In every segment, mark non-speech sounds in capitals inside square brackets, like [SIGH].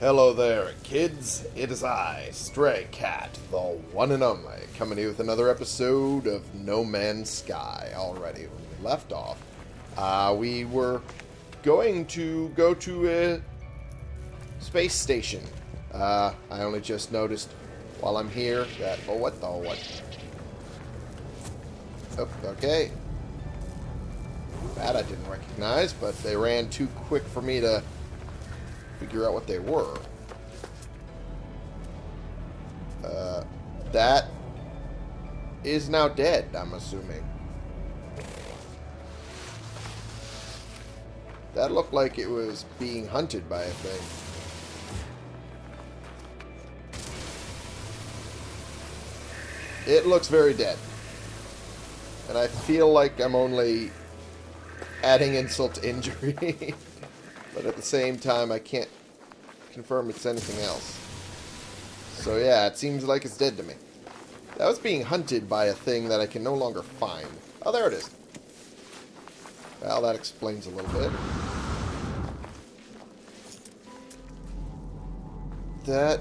Hello there, kids. It is I, Stray Cat, the one and only, coming here with another episode of No Man's Sky. Already, when we left off, uh, we were going to go to a space station. Uh, I only just noticed while I'm here that... Oh, what the... What? Oh, okay. That I didn't recognize, but they ran too quick for me to figure out what they were. Uh, that is now dead, I'm assuming. That looked like it was being hunted by a thing. It looks very dead. And I feel like I'm only adding insult to injury. [LAUGHS] but at the same time, I can't confirm it's anything else. So yeah, it seems like it's dead to me. That was being hunted by a thing that I can no longer find. Oh, there it is. Well, that explains a little bit. That...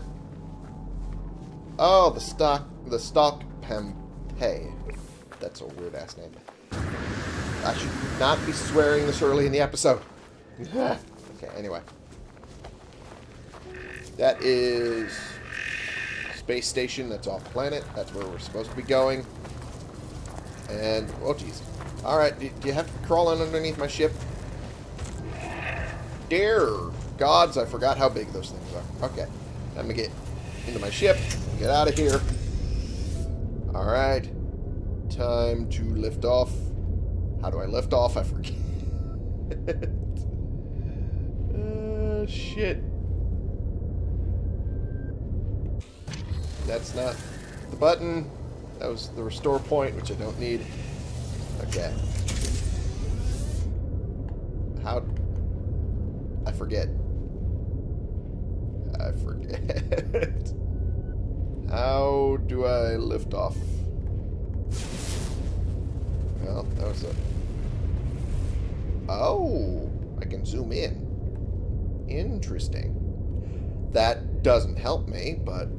Oh, the stock... The stock Pempay. That's a weird-ass name. I should not be swearing this early in the episode. [LAUGHS] okay, anyway. That is space station that's off planet. That's where we're supposed to be going. And, oh jeez. Alright, do, do you have to crawl in underneath my ship? Dear gods, I forgot how big those things are. Okay, let me get into my ship, get out of here. Alright, time to lift off. How do I lift off? I forget. [LAUGHS] shit. That's not the button. That was the restore point, which I don't need. Okay. How... I forget. I forget. [LAUGHS] How do I lift off? Well, that was a... Oh! I can zoom in. Interesting. That doesn't help me, but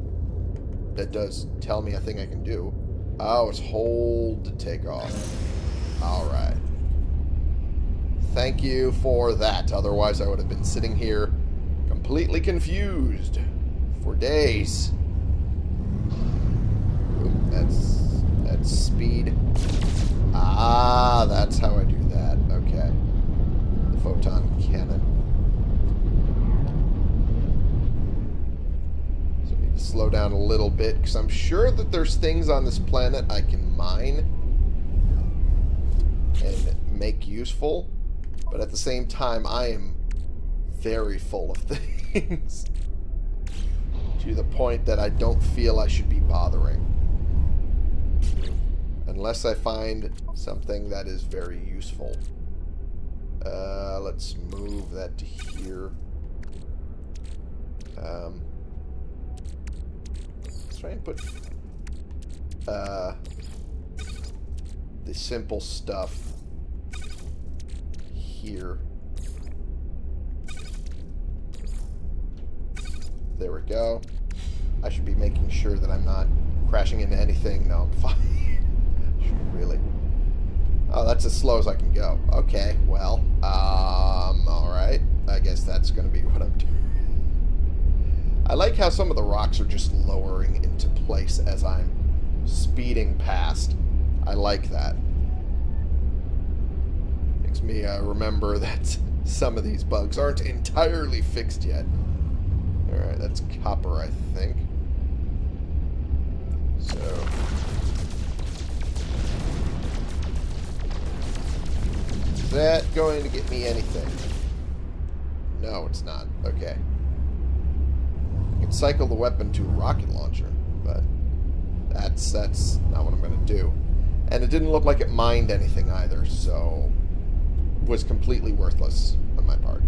that does tell me a thing I can do. Oh, it's hold to take off. Alright. Thank you for that. Otherwise, I would have been sitting here completely confused for days. Ooh, that's that's speed. Ah, that's how I do that. Okay. The photon cannon. So I need to slow down a little bit because I'm sure that there's things on this planet I can mine and make useful. But at the same time, I am very full of [LAUGHS] things. to the point that I don't feel I should be bothering. Unless I find something that is very useful. Uh, let's move that to here. Um, let's try and put uh, the simple stuff here. There we go. I should be making sure that I'm not crashing into anything. No, I'm [LAUGHS] fine. really. Oh, that's as slow as I can go. Okay, well, um, alright. I guess that's going to be [LAUGHS] what I'm doing. I like how some of the rocks are just lowering place as I'm speeding past. I like that. Makes me uh, remember [LAUGHS] that some of these bugs aren't entirely fixed yet. Alright, that's copper, I think. So... Is that going to get me anything? No, it's not. Okay. I can cycle the weapon to a rocket launcher, but that's that's not what I'm going to do. And it didn't look like it mined anything either, so was completely worthless on my part.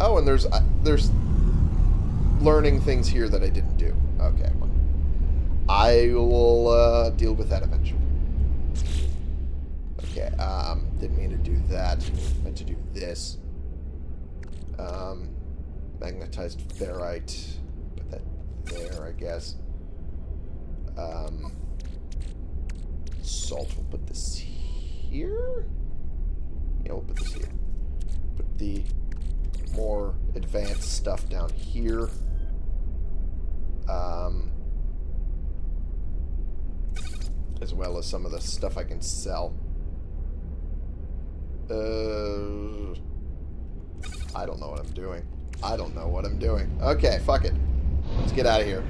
Oh, and there's uh, there's learning things here that I didn't do. Okay, well, I will uh, deal with that eventually. Okay, um, didn't mean to do that. Meant to do this. Um, Magnetized ferrite. Put that there, I guess. Um, salt. We'll put this here. Yeah, we'll put this here. Put the more advanced stuff down here. Um, as well as some of the stuff I can sell. Uh, I don't know what I'm doing. I don't know what I'm doing. Okay, fuck it. Let's get out of here.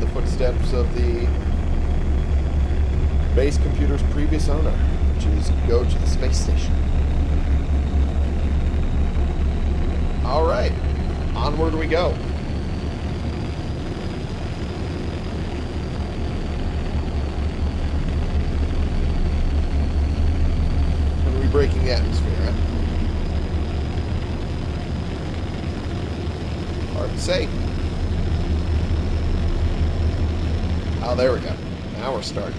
The footsteps of the base computer's previous owner, which is go to the space station. Alright, onward we go. Are we breaking the atmosphere? Hard to say. Oh, there we go. Now we're starting.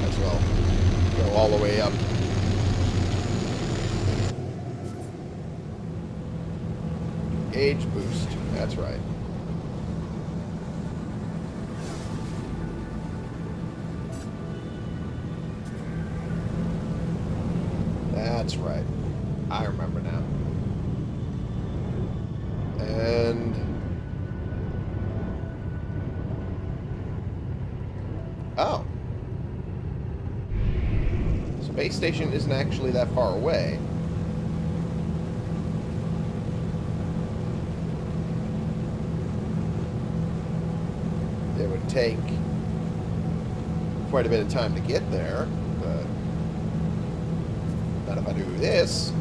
Might as well go all the way up. Age boost. That's right. That's right. I remember now. And... Oh. Space station isn't actually that far away. It would take quite a bit of time to get there, but not if I do this.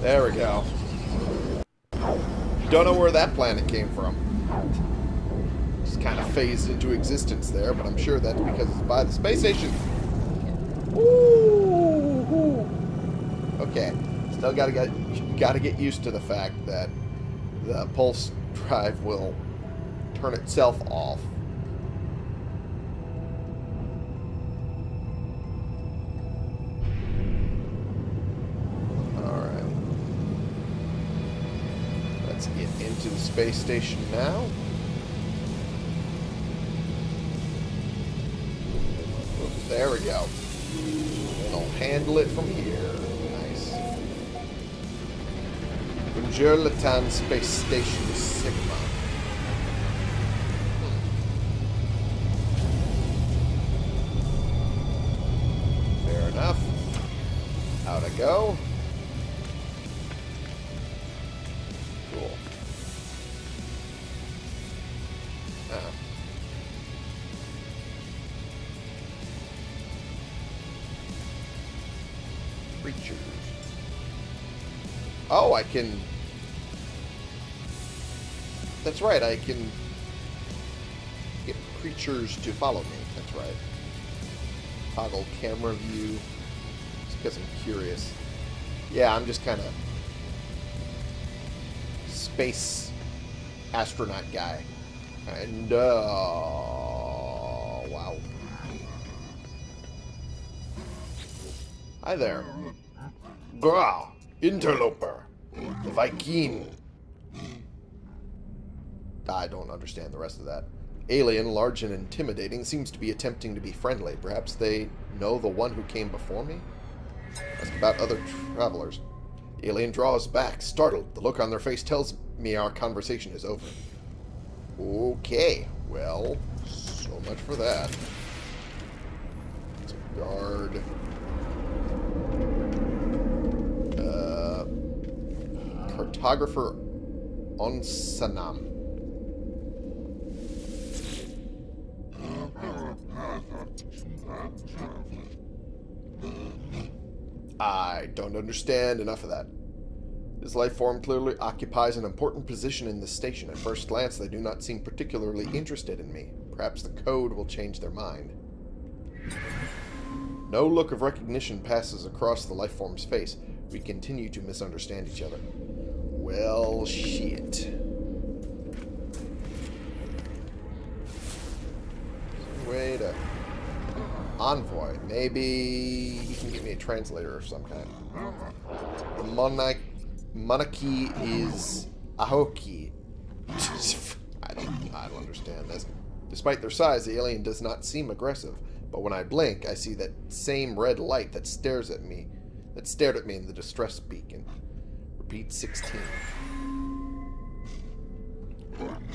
There we go. Don't know where that planet came from. Just kind of phased into existence there, but I'm sure that's because it's by the space station. Ooh. Okay. Still gotta get gotta get used to the fact that the pulse [LAUGHS] drive will turn itself off. Alright. Let's get into the space station now. From here. Nice. Bonjour, Latan Space Station Sigma. I can... That's right, I can get creatures to follow me. That's right. Toggle camera view. Just because I'm curious. Yeah, I'm just kind of space astronaut guy. And, uh... Wow. Hi there. Gra, interloper, Vy'keen. I don't understand the rest of that. Alien, large and intimidating, seems to be attempting to be friendly. Perhaps they know the one who came before me? Ask about other travelers. Alien draws back, startled. The look on their face tells me our conversation is over. Okay, well, so much for that. Let's guard. Uh, cartographer on Sanam. I don't understand enough of that. This life form clearly occupies an important position in the station. At first glance, they do not seem particularly interested in me. Perhaps the code will change their mind. No look of recognition passes across the life form's face. We continue to misunderstand each other. Well, shit. envoy. Maybe he can get me a translator of some kind. The monarch monarchy is Ahoki. I don't, I don't understand this. Despite their size, the alien does not seem aggressive. But when I blink, I see that same red light that stares at me, that stared at me in the distress beacon. Repeat 16.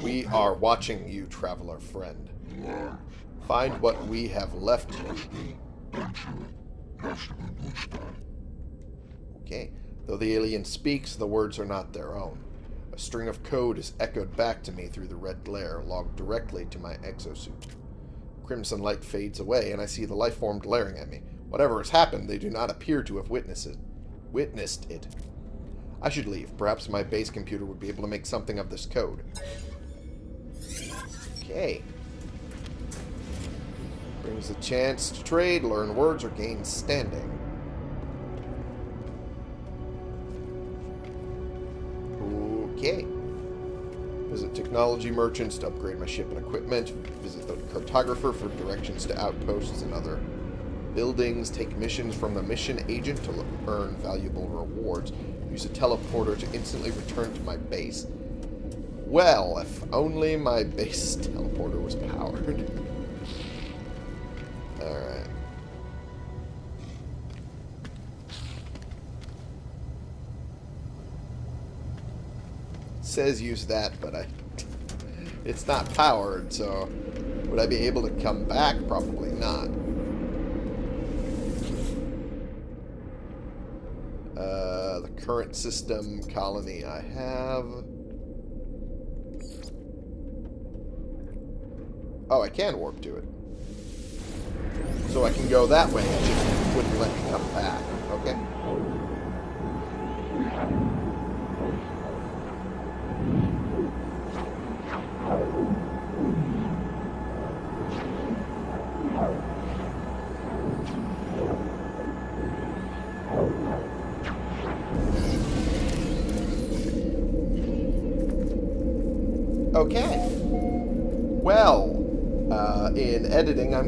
We are watching you, traveler friend. Find what we have left you. Okay. Though the alien speaks, the words are not their own. A string of code is echoed back to me through the red glare, logged directly to my exosuit. Crimson light fades away, and I see the life form glaring at me. Whatever has happened, they do not appear to have witnessed it. Witnessed it. I should leave. Perhaps my base computer would be able to make something of this code. Okay. Brings a chance to trade, learn words, or gain standing. Okay. Visit technology merchants to upgrade my ship and equipment. Visit the cartographer for directions to outposts and other buildings. Take missions from the mission agent to earn valuable rewards. Use a teleporter to instantly return to my base. Well, if only my base [LAUGHS] teleporter was powered. [LAUGHS] Alright. says use that, but I [LAUGHS] it's not powered, so would I be able to come back? Probably not. Current system colony I have. Oh, I can warp to it. So I can go that way. It just wouldn't let me come back. Okay.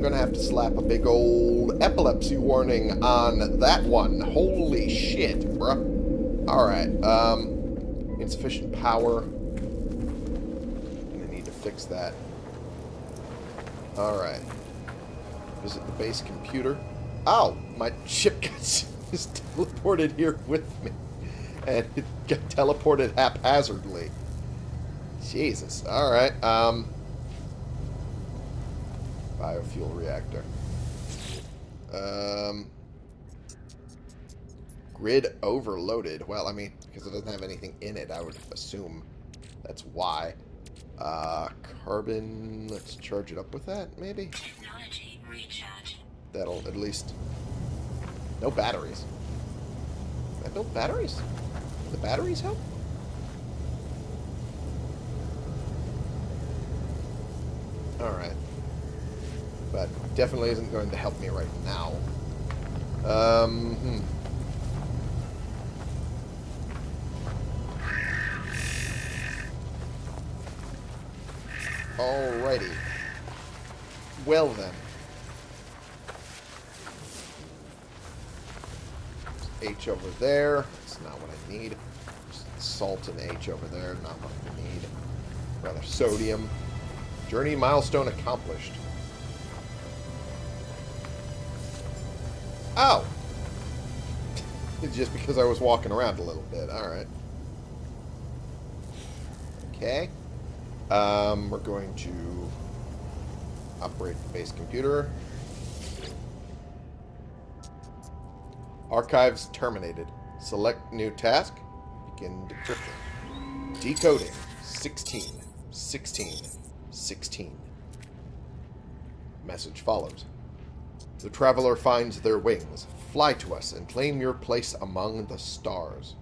Going to have to slap a big old epilepsy warning on that one. Holy shit, bruh. Alright, um, insufficient power. I need to fix that. Alright. Visit the base computer. Ow! my ship got [LAUGHS] just teleported here with me. And it got teleported haphazardly. Jesus. Alright. Um, biofuel reactor. Um, grid overloaded. Well, I mean, because it doesn't have anything in it, I would assume that's why. Uh, carbon, let's charge it up with that, maybe? Technology recharge. That'll at least... No batteries. Can I build batteries? The batteries help? Alright. Definitely isn't going to help me right now. Um, hmm. Alrighty. Well then. H over there. That's not what I need. Just salt and H over there. Not what I need. Rather sodium. Journey milestone accomplished. Oh! It's just because I was walking around a little bit. Alright. Okay. Um, we're going to operate the base computer. Archives terminated. Select new task. Begin decrypting. Decoding. 16. 16. 16. Message follows. The traveler finds their wings. Fly to us and claim your place among the stars.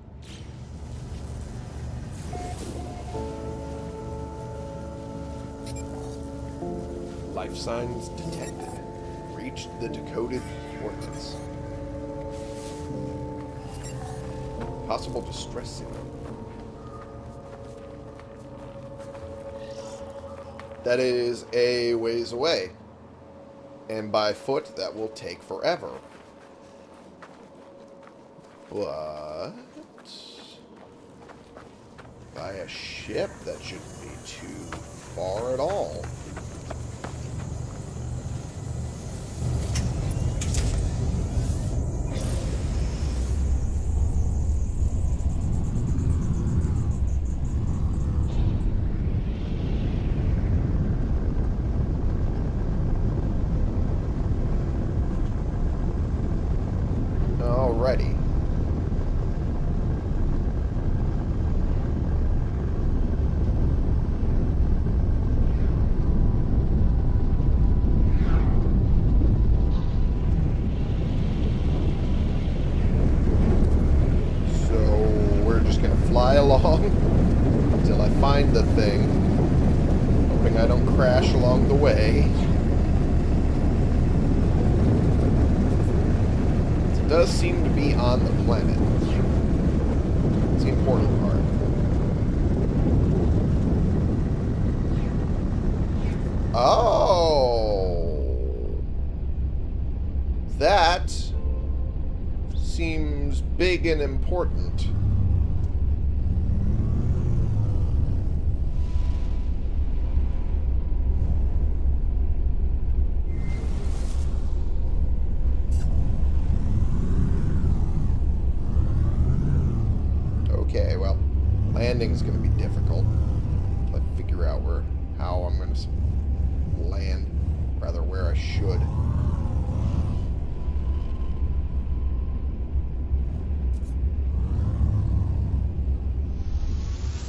Life signs detected. Reached the decoded coordinates. Possible distress signal. That is a ways away. And by foot, that will take forever. But... By a ship, that shouldn't be too far at all. Alrighty. So we're just gonna fly along until I find the thing. Hoping I don't crash along the way. It does seem to be on the planet. It's the important part. Oh. That seems big and important. Okay, well, landing's going to be difficult. Let's figure out where, how I'm going to land, rather where I should.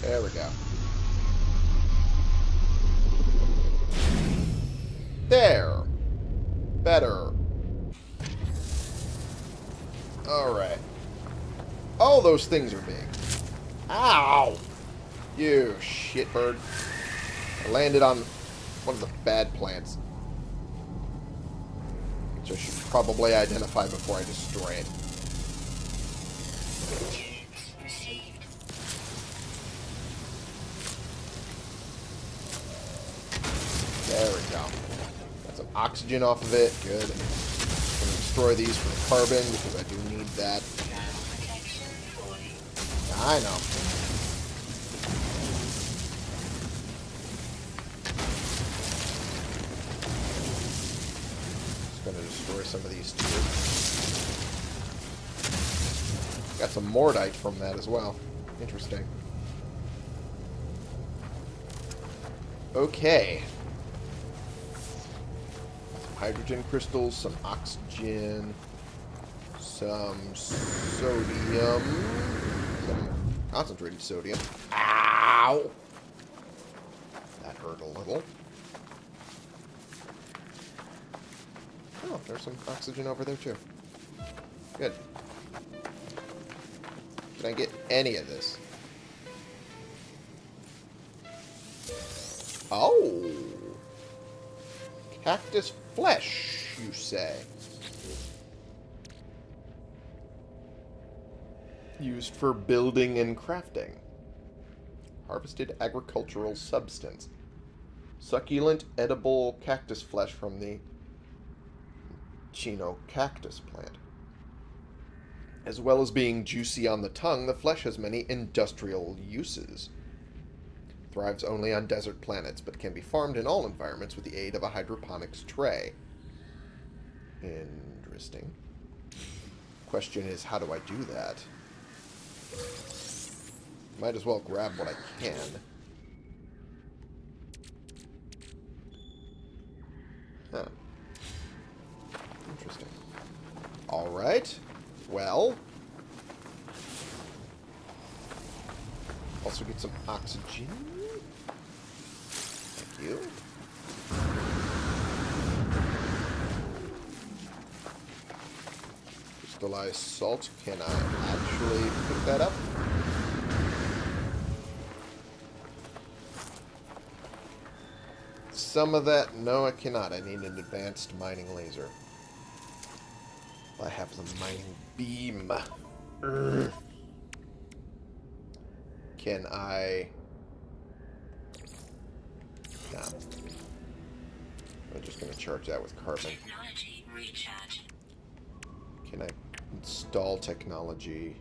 There we go. There. Better. Alright. Oh, those things are big. Ow! You shitbird. I landed on one of the bad plants. Which I should probably identify before I destroy it. There we go. Got some oxygen off of it. Good. I'm going to destroy these for the carbon because I do need that. I know. Just to destroy some of these. Got some mordite from that as well. Interesting. Okay. Some hydrogen crystals, some oxygen, some sodium, concentrated sodium. Ow! That hurt a little. Oh, there's some oxygen over there too. Good. Can I get any of this? Oh! Cactus flesh, you say? Used for building and crafting. Harvested agricultural substance. Succulent edible cactus flesh from the Echinocactus plant. As well as being juicy on the tongue, the flesh has many industrial uses. Thrives only on desert planets, but can be farmed in all environments with the aid of a hydroponics tray. Interesting. Question is, how do I do that? Might as well grab what I can. Huh. Interesting. Alright. Well. Also get some oxygen. Thank you. Crystallized salt. Can I actually pick that up? Some of that, no I cannot. I need an advanced mining laser. I have the mining beam. Can I... I'm just going to charge that with carbon. Technology. Install technology?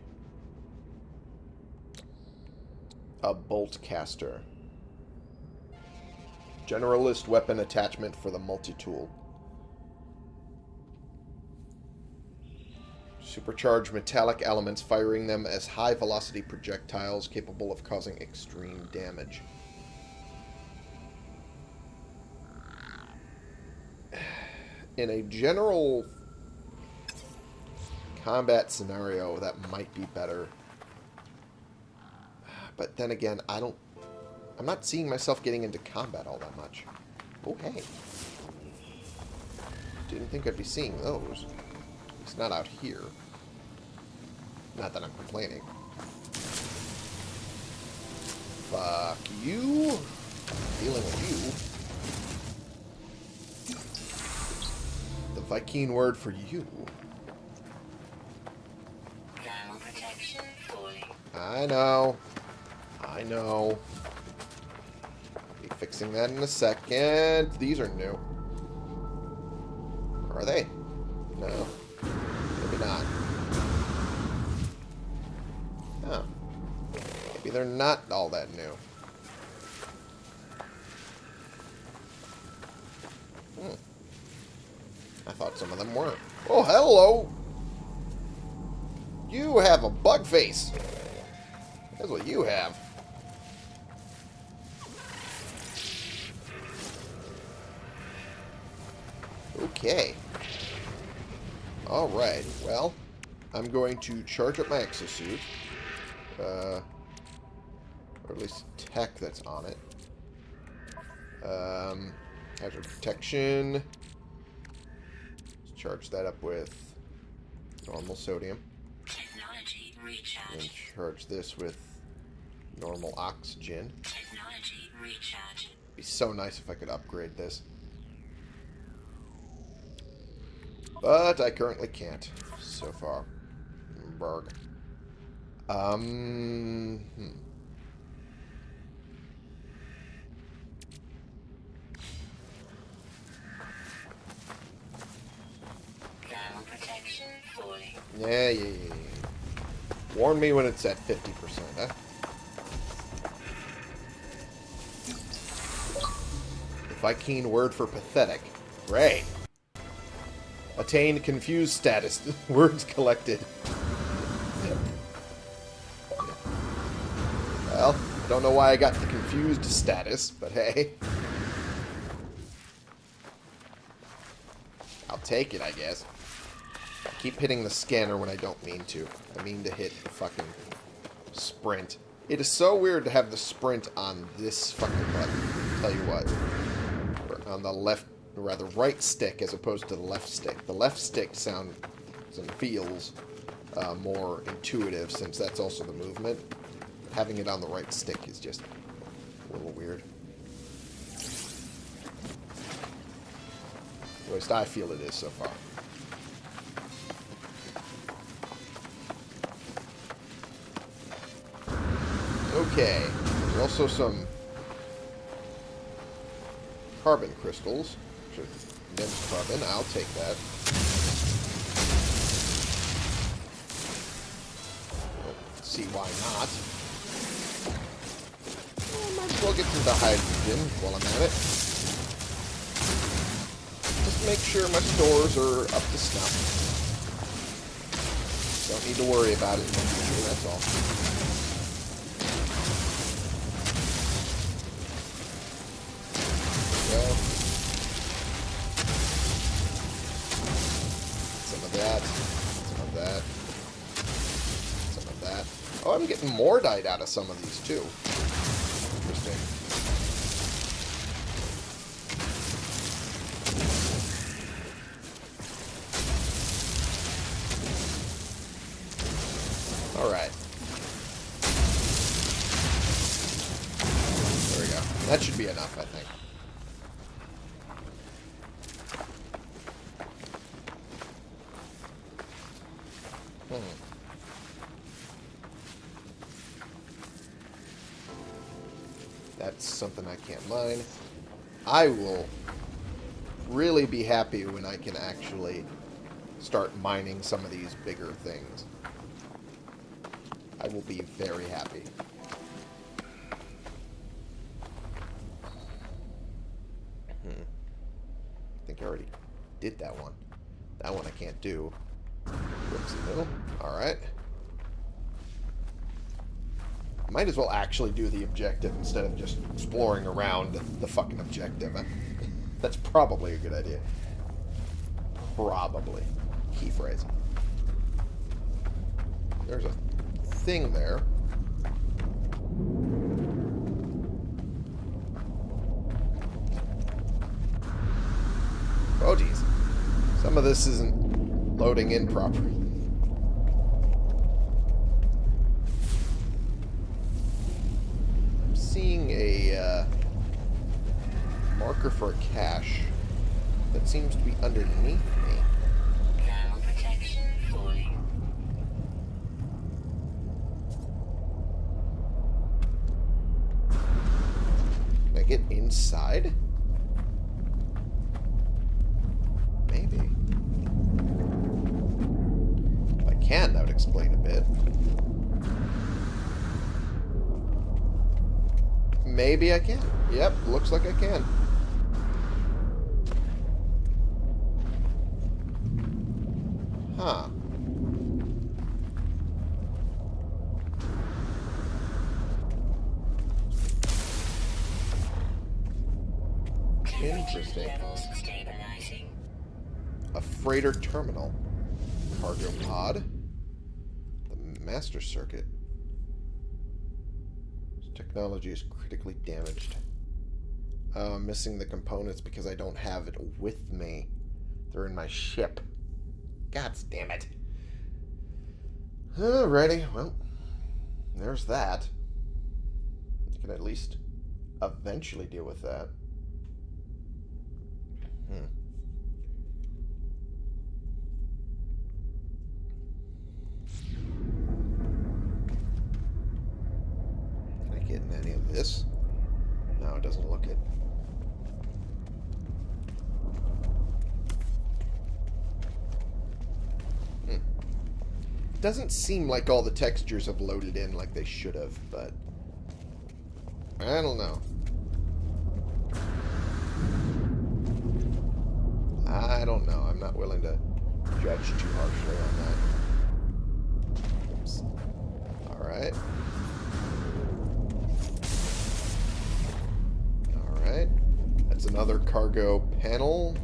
A bolt caster. Generalist weapon attachment for the multi-tool. Supercharged metallic elements, firing them as high-velocity projectiles capable of causing extreme damage. [SIGHS] In a general combat scenario, that might be better. But then again, I don't... I'm not seeing myself getting into combat all that much. Oh, hey. Didn't think I'd be seeing those. It's not out here. Not that I'm complaining. Fuck you. Dealing with you. The Vy'keen word for you. I know. I know. Be fixing that in a second. These are new. Or are they? No. Maybe not. Oh. Maybe they're not all that new. Hmm. I thought some of them were. Oh, hello! You have a bug face. That's what you have. Okay. Alright, well, I'm going to charge up my exosuit. Uh, or at least tech that's on it. Um, hazard protection. Let's charge that up with normal sodium. Technology And charge this with normal oxygen. Technology recharge. Be so nice if I could upgrade this. But I currently can't so far. Berg. Um. Hmm. Thermal protection falling. Yeah, yeah, yeah, yeah. Warn me when it's at 50%, huh? Vy'keen word for pathetic. Great. Attained confused status. [LAUGHS] Words collected. Well, don't know why I got the confused status, but hey. I'll take it, I guess. I keep hitting the scanner when I don't mean to. I mean to hit the fucking sprint. It is so weird to have the sprint on this fucking button. Tell you what. On the left, rather right stick as opposed to the left stick. The left stick sounds and feels uh, more intuitive since that's also the movement. Having it on the right stick is just a little weird. At least I feel it is so far. Okay. There's also some carbon crystals. Condensed carbon. I'll take that. Don't see why not. Well, might as well get some hydrogen while I'm at it. Just make sure my stores are up to snuff. Don't need to worry about it in the future, that's all. Mordite out of some of these, too. Interesting. I can't mine. I will really be happy when I can actually start mining some of these bigger things. I will be very happy. Hmm. I think I already did that one. That one I can't do. Middle. Alright. Might as well actually do the objective instead of just exploring around the fucking objective. That's probably a good idea. Probably. Key phrase. There's a thing there. Oh, geez. Some of this isn't loading in properly. Marker for a cache that seems to be underneath me. Thermal protection falling. Can I get inside? Maybe. If I can, that would explain a bit. Maybe I can. Yep, looks like I can. Huh. Interesting. A freighter terminal. Cargo pod. The master circuit. This technology is critically damaged. Oh, I'm missing the components because I don't have it with me. They're in my ship. God damn it. Alrighty, well, there's that. You can at least eventually deal with that. Hmm. Can I get in any of this? No, it doesn't look it. Hmm. Doesn't seem like all the textures have loaded in like they should have, but I don't know. I don't know. I'm not willing to judge too harshly on that. Oops. Alright. Alright. That's another cargo panel.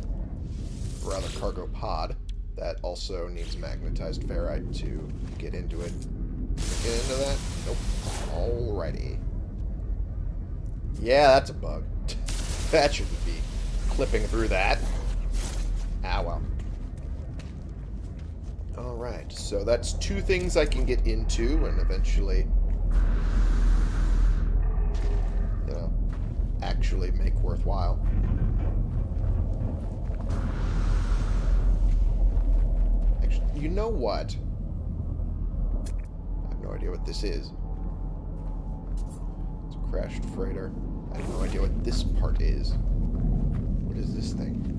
Rather, cargo pod. That also needs magnetized ferrite to get into it. Get into that? Nope. Alrighty. Yeah, that's a bug. [LAUGHS] that shouldn't be clipping through that. Ah, well. Alright, so that's two things I can get into and eventually, you know, actually make worthwhile. Actually, you know what? I have no idea what this is. It's a crashed freighter. I have no idea what this part is. What is this thing?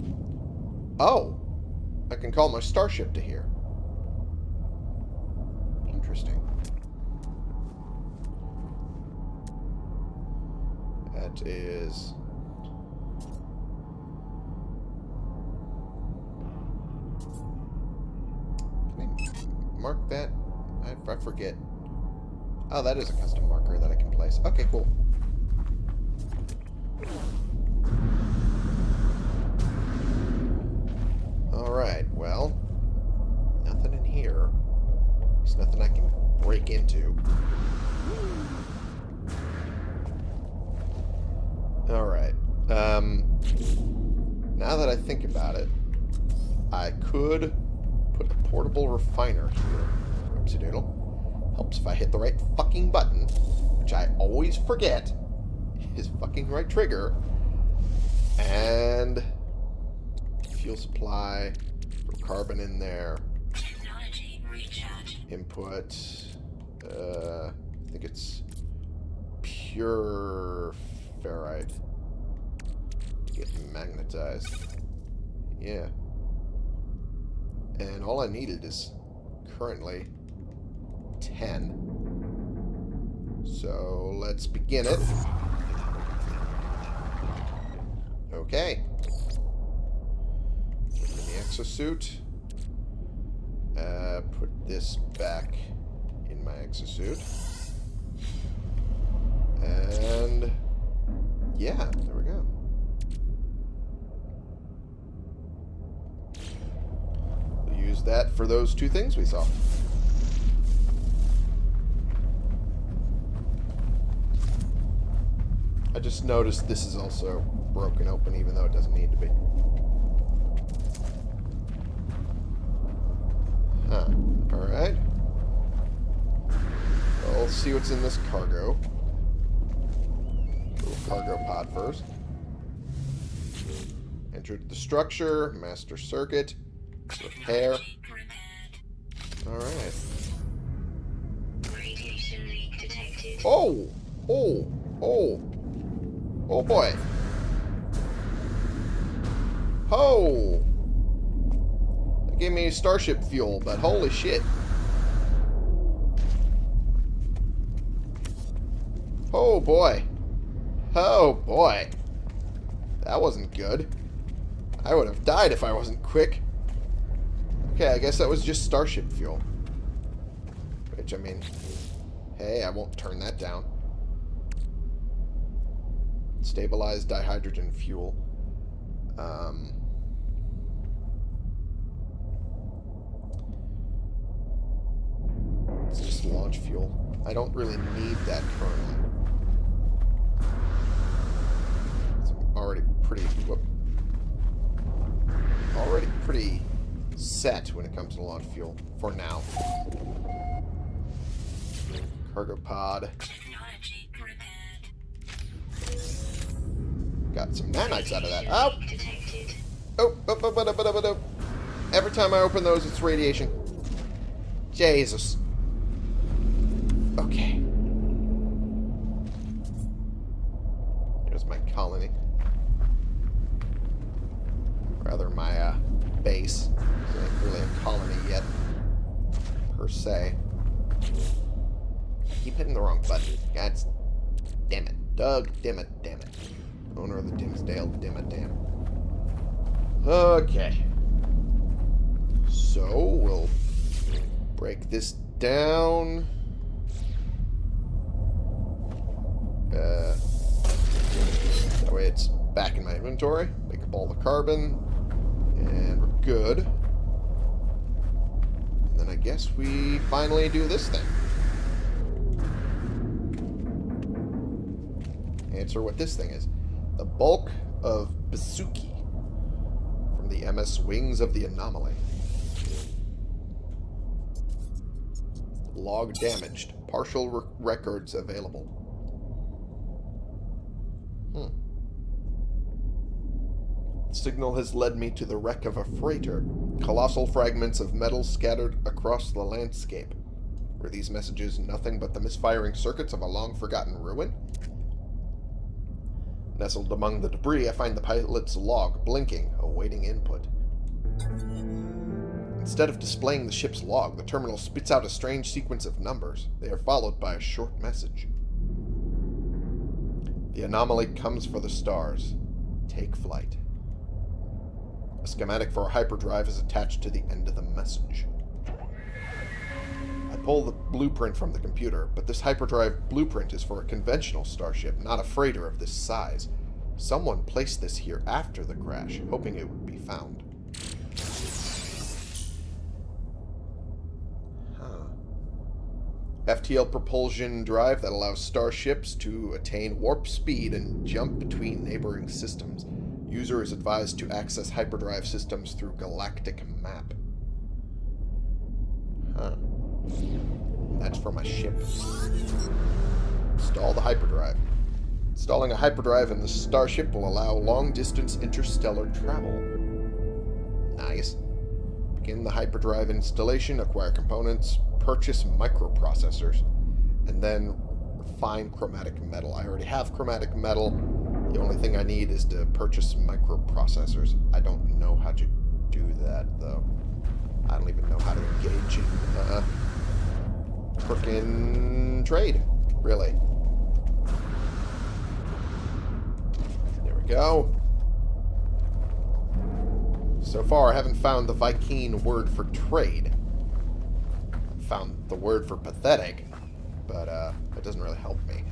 Oh! I can call my starship to here. Interesting. That is... Mark that? I, I forget. Oh, that is a custom marker that I can place. Okay, cool. Into. Alright. Um, now that I think about it, I could put a portable refiner here. Oopsie doodle. Helps if I hit the right fucking button, which I always forget is fucking right trigger. And fuel supply, carbon in there, input, uh, I think it's pure ferrite to get magnetized. Yeah. And all I needed is currently 10. So let's begin it. Okay. Put in the exosuit. Uh, put this back my exosuit. And yeah, there we go. We'll use that for those two things we saw. I just noticed this is also broken open even though it doesn't need to be. Huh. Alright. Well, let's see what's in this cargo. Little cargo pod first. Entered the structure, master circuit, repair. Alright. Radiation leak detected. Oh! Oh! Oh! Oh boy! Oh! That gave me starship fuel, but holy shit. Oh boy. Oh boy. That wasn't good. I would have died if I wasn't quick. Okay, I guess that was just starship fuel. Which, I mean, hey, I won't turn that down. Stabilized dihydrogen fuel. Um, it's just launch fuel. I don't really need that currently. Already pretty... Whoop, already pretty set when it comes to launch fuel. For now. Cargo pod. Got some nanites out of that. Oh! Detected. Oh, oh, oh, oh, oh, oh, oh. Every time I open those, it's radiation. Jesus. Okay. Base. It ain't really a colony yet, per se. I keep hitting the wrong button. God damn it. Doug, damn it, damn it. Owner of the Dimsdale, damn it, damn. it. Okay. So, we'll break this down. Uh, that way it's back in my inventory. Make up all the carbon. And good. And then I guess we finally do this thing. Answer what this thing is. The bulk of Basuki from the MS Wings of the Anomaly. Log damaged. Partial re records available. Signal has led me to the wreck of a freighter. Colossal fragments of metal scattered across the landscape. Were these messages nothing but the misfiring circuits of a long-forgotten ruin? Nestled among the debris, I find the pilot's log blinking, awaiting input. Instead of displaying the ship's log, the terminal spits out a strange sequence of numbers. They are followed by a short message. The anomaly comes for the stars. Take flight. Schematic for a hyperdrive is attached to the end of the message. I pull the blueprint from the computer, but this hyperdrive blueprint is for a conventional starship, not a freighter of this size. Someone placed this here after the crash, hoping it would be found. FTL propulsion drive that allows starships to attain warp speed and jump between neighboring systems. User is advised to access hyperdrive systems through galactic map. Huh. That's for my ship. Install the hyperdrive. Installing a hyperdrive in the starship will allow long-distance interstellar travel. Nice. Begin the hyperdrive installation, acquire components, purchase microprocessors, and then refine chromatic metal. I already have chromatic metal. The only thing I need is to purchase microprocessors. I don't know how to do that, though. I don't even know how to engage in uh, frickin' trade, really. There we go. So far, I haven't found the Vy'keen word for trade. Found the word for pathetic, but uh, it doesn't really help me.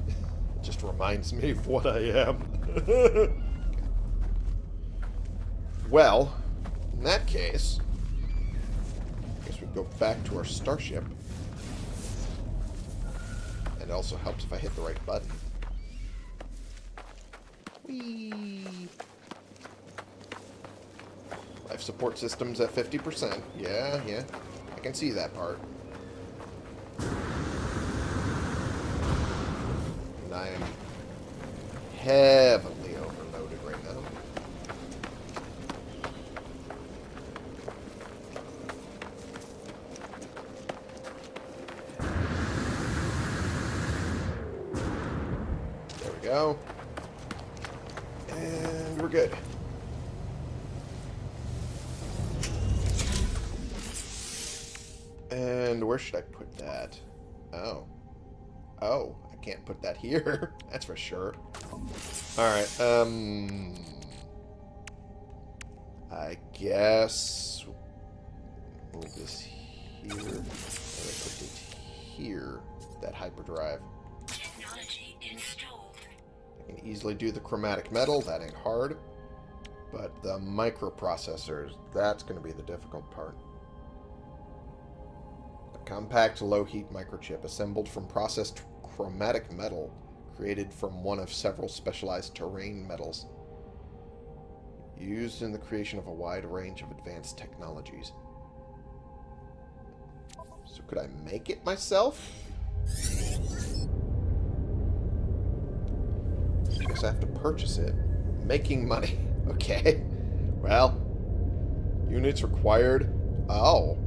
Just reminds me of what I am. [LAUGHS] well, in that case, I guess we go back to our starship. And it also helps if I hit the right button. Whee! Life support systems at 50%. Yeah, yeah. I can see that part. And I am heavily overloaded right now. There we go. And we're good. And where should I put that? Oh. Oh, I can't put that here. [LAUGHS] That's for sure. Alright, um... I guess... Move this here. And I put it here. That hyperdrive. Technology installed. I can easily do the chromatic metal. That ain't hard. But the microprocessors, that's going to be the difficult part. A compact low-heat microchip assembled from processed chromatic metal created from one of several specialized terrain metals used in the creation of a wide range of advanced technologies. So could I make it myself? I guess I have to purchase it. Making money. [LAUGHS] Okay. Well, units required. Oh.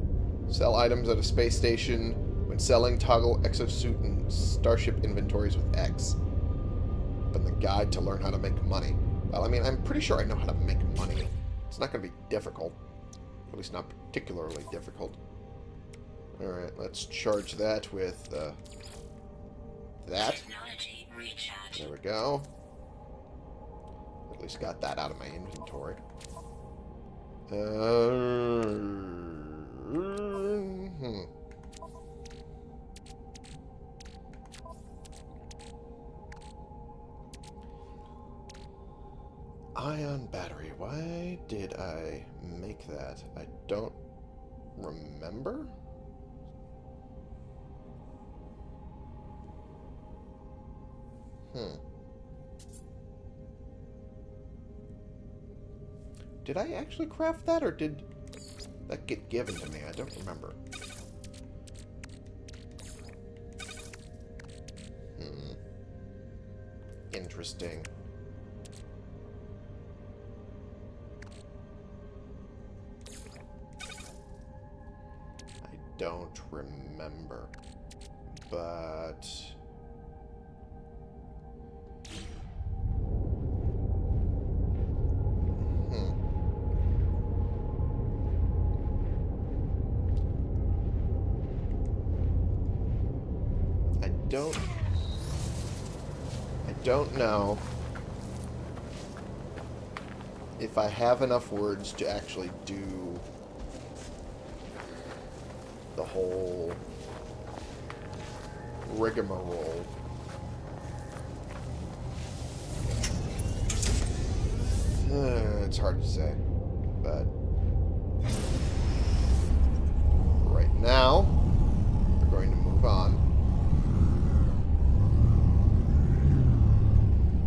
Sell items at a space station. Selling, toggle exosuit and starship inventories with X. Open the guide to learn how to make money. Well, I mean, I'm pretty sure I know how to make money. It's not going to be difficult. At least not particularly difficult. Alright, let's charge that with uh, that. There we go. At least got that out of my inventory. Uh, hmm. Ion battery. Why did I make that? I don't remember. Hmm. Did I actually craft that, or did that get given to me? I don't remember. Hmm. Interesting. Don't remember. But... Hmm. I don't... I don't know if I have enough words to actually do whole rigmarole. Uh, it's hard to say, but right now we're going to move on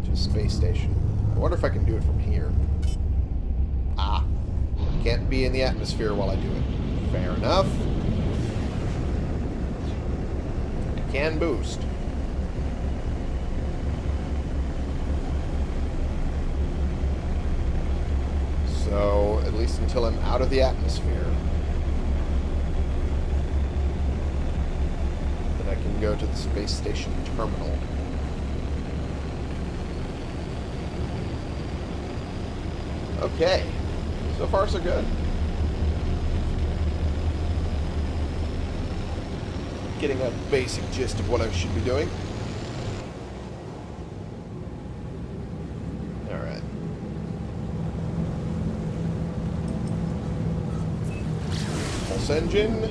to a space station. I wonder if I can do it from here. Ah, can't be in the atmosphere while I do it. Fair enough. I can boost. So, at least until I'm out of the atmosphere, then I can go to the space station terminal. Okay. So far, so good. Getting a basic gist of what I should be doing. Alright. Pulse engine.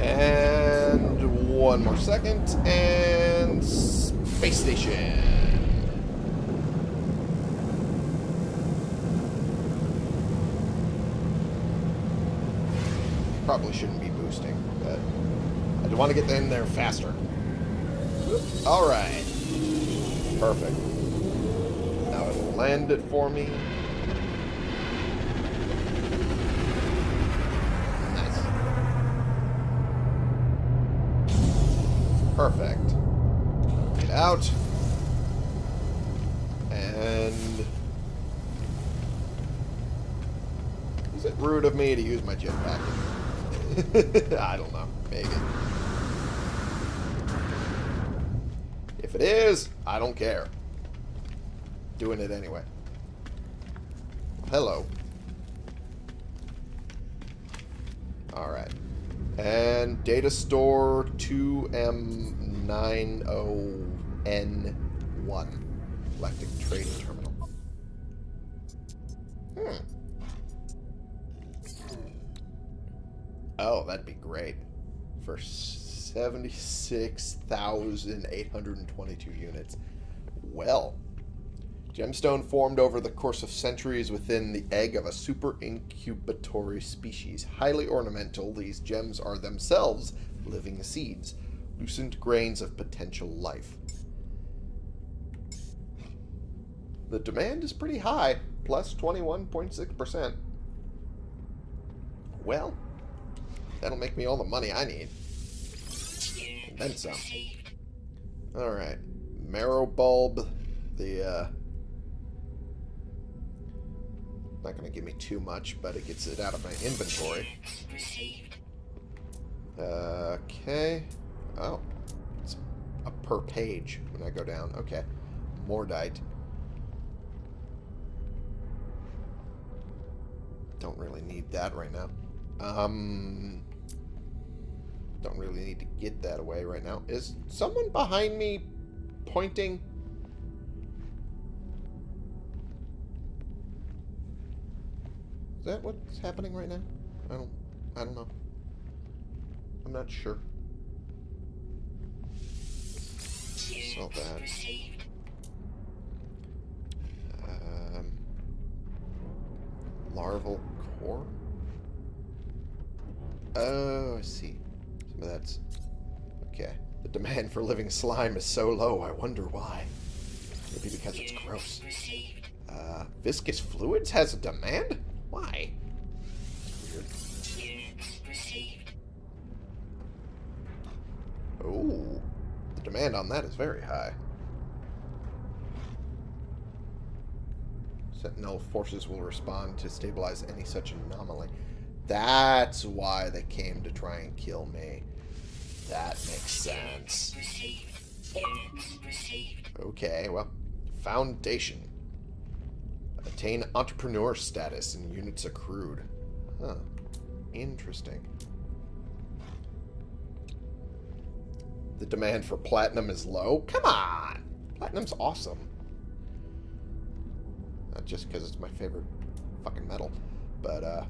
And one more second. And space station. Probably shouldn't be boosting, but I do want to get there faster. Alright. Perfect. Now it'll land it for me. Nice. Perfect. Get out. And... Is it rude of me to use my jetpack? [LAUGHS] I don't know. Maybe. If it is, I don't care. Doing it anyway. Hello. Alright. And data store 2M90N1. Galactic Trading Terminal. Hmm. Oh, that'd be great. For 76,822 units. Well, gemstone formed over the course of centuries within the egg of a super incubatory species. Highly ornamental, these gems are themselves living seeds, loosened grains of potential life. The demand is pretty high, plus 21.6%. Well, That'll make me all the money I need. Then some. Alright. Marrow bulb. The, uh... Not gonna give me too much, but it gets it out of my inventory. Okay. Oh. It's a per page when I go down. Okay. Mordite. Don't really need that right now. Um, don't really need to get that away right now. Is someone behind me pointing? Is that what's happening right now? I don't I don't know. I'm not sure. Saw that. Um, larval core? Oh, I see. That's... Okay. The demand for living slime is so low, I wonder why. Maybe because it's gross. Uh, viscous fluids has a demand? Why? Weird. Oh, the demand on that is very high. Sentinel forces will respond to stabilize any such anomaly. That's why they came to try and kill me. That makes sense. Okay, well, Foundation. Attain entrepreneur status and units accrued. Huh. Interesting. The demand for platinum is low? Come on! Platinum's awesome. Not just because it's my favorite fucking metal, but, uh,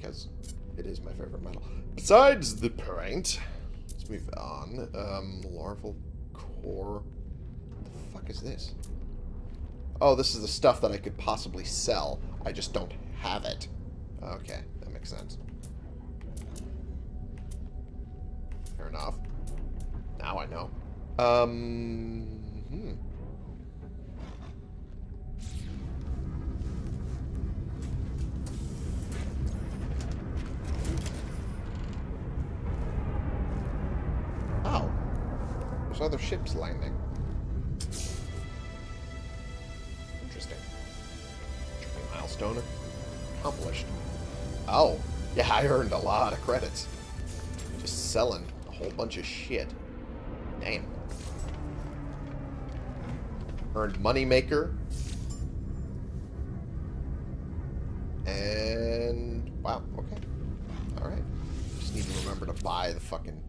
because it is my favorite metal. Besides the point, let's move on. Um, larval core. What the fuck is this? Oh, this is the stuff that I could possibly sell. I just don't have it. Okay, that makes sense. Fair enough. Now I know. Um, hmm. Ships landing. Interesting. Milestone accomplished. Oh. Yeah, I earned a lot of credits. Just selling a whole bunch of shit. Damn. Earned Moneymaker. And... Wow, okay. Alright. Just need to remember to buy the fucking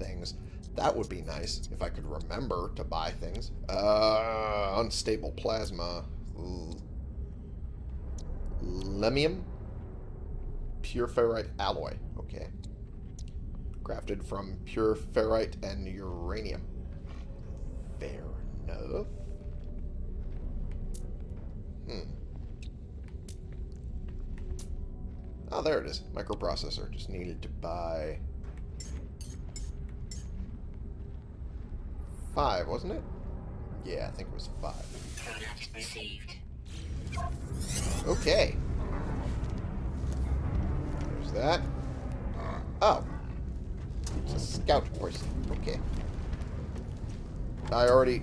things. That would be nice if I could remember to buy things. Uh, unstable plasma. L Lemium? Pure ferrite alloy. Okay. Crafted from pure ferrite and uranium. Fair enough. Hmm. Oh, there it is. Microprocessor. Just needed to buy... Five, wasn't it? Yeah, I think it was five. Okay. There's that. Oh. It's a scout person. Okay. I already...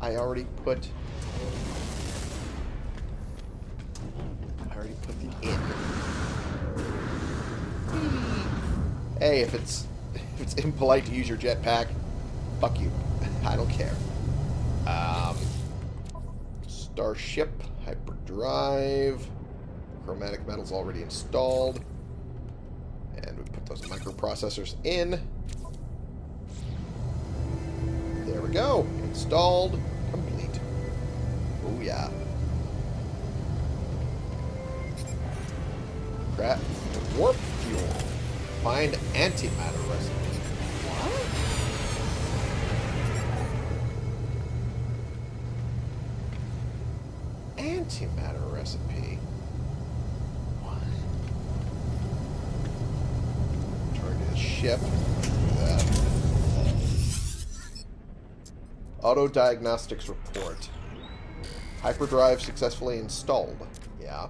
I already put... I already put the in. Hey, if it's it's impolite to use your jetpack, fuck you. [LAUGHS] I don't care. Um, Starship, hyperdrive, chromatic metal's already installed. And we put those microprocessors in. There we go. Installed. Complete. Oh, yeah. Crap. Warp fuel. Find antimatter recipe. Antimatter recipe. What? The ship. Auto diagnostics report. Hyperdrive successfully installed. Yeah.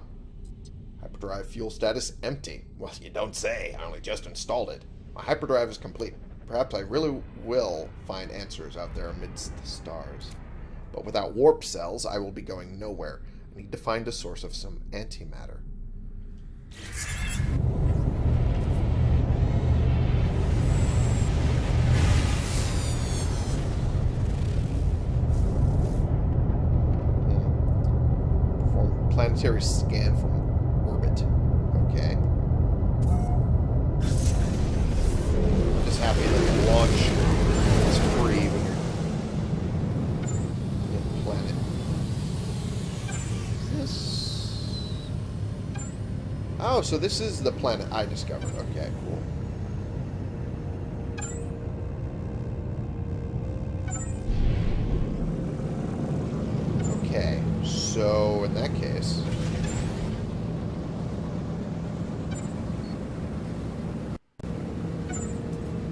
Hyperdrive fuel status empty. Well, you don't say. I only just installed it. My hyperdrive is complete. Perhaps I really will find answers out there amidst the stars. But without warp cells, I will be going nowhere. Need to find a source of some antimatter. Hmm. Planetary scan from orbit. Okay. I'm just happy that the launch Oh, so this is the planet I discovered. Okay, cool. Okay, so in that case.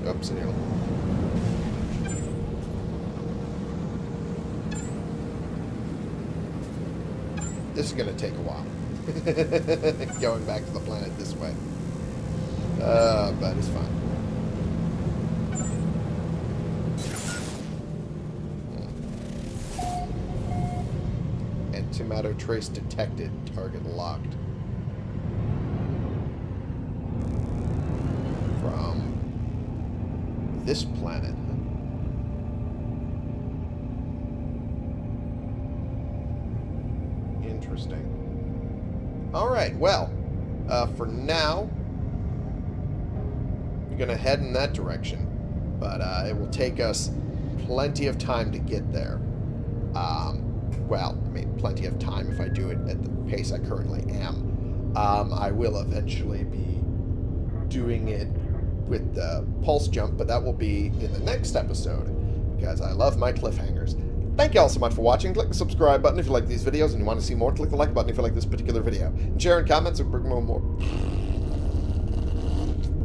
Oops. This is going to take a while. [LAUGHS] Going back to the planet this way. Uh, but it's fine. Antimatter trace detected. Target locked. From this planet. Interesting. Alright, well, uh, for now, we're going to head in that direction. But uh, it will take us plenty of time to get there. Um, well, I mean, plenty of time if I do it at the pace I currently am. Um, I will eventually be doing it with the pulse jump, but that will be in the next episode because I love my cliffhangers. Thank you all so much for watching. Click the subscribe button if you like these videos and you want to see more. Click the like button if you like this particular video. And share and comments and bring more. more.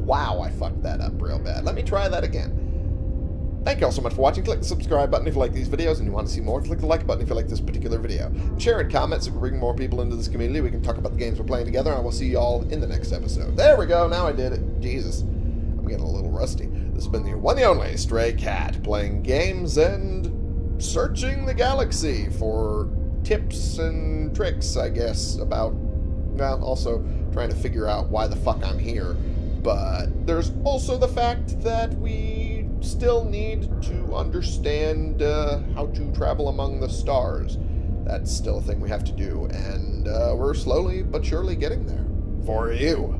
Wow, I fucked that up real bad. Let me try that again. Thank you all so much for watching. Click the subscribe button if you like these videos and you want to see more. Click the like button if you like this particular video. And share and comments so we bring more people into this community. We can talk about the games we're playing together, and I will see you all in the next episode. There we go. Now I did it. Jesus. I'm getting a little rusty. This has been the one and only Stray Cat, playing games and searching the galaxy for tips and tricks, I guess, about, well, also trying to figure out why the fuck I'm here. But there's also the fact that we still need to understand uh, how to travel among the stars. That's still a thing we have to do, and uh, we're slowly but surely getting there. For you.